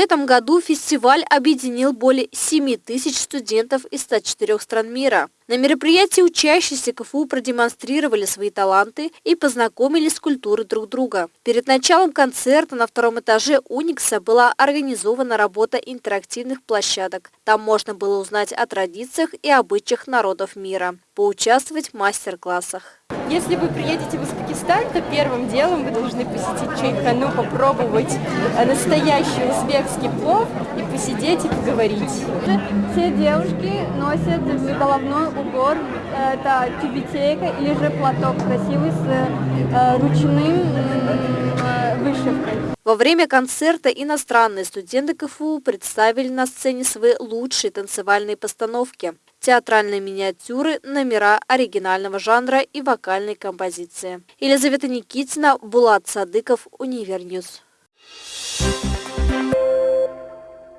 этом году фестиваль объединил более 7 тысяч студентов из 104 стран мира. На мероприятии учащиеся КФУ продемонстрировали свои таланты и познакомились с культурой друг друга. Перед началом концерта на втором этаже Уникса была организована работа интерактивных площадок. Там можно было узнать о традициях и обычаях народов мира, поучаствовать в мастер-классах. Если вы приедете в Узбекистан, то первым делом вы должны посетить Чайхану, попробовать э, настоящий узбекский плов и посидеть и поговорить. Все девушки носят головной убор, это тюбетейка или же платок красивый с э, ручным э, вышивкой. Во время концерта иностранные студенты КФУ представили на сцене свои лучшие танцевальные постановки театральные миниатюры, номера оригинального жанра и вокальные композиции. Елизавета Никитина, Булат Садыков, Univer News. Thank you.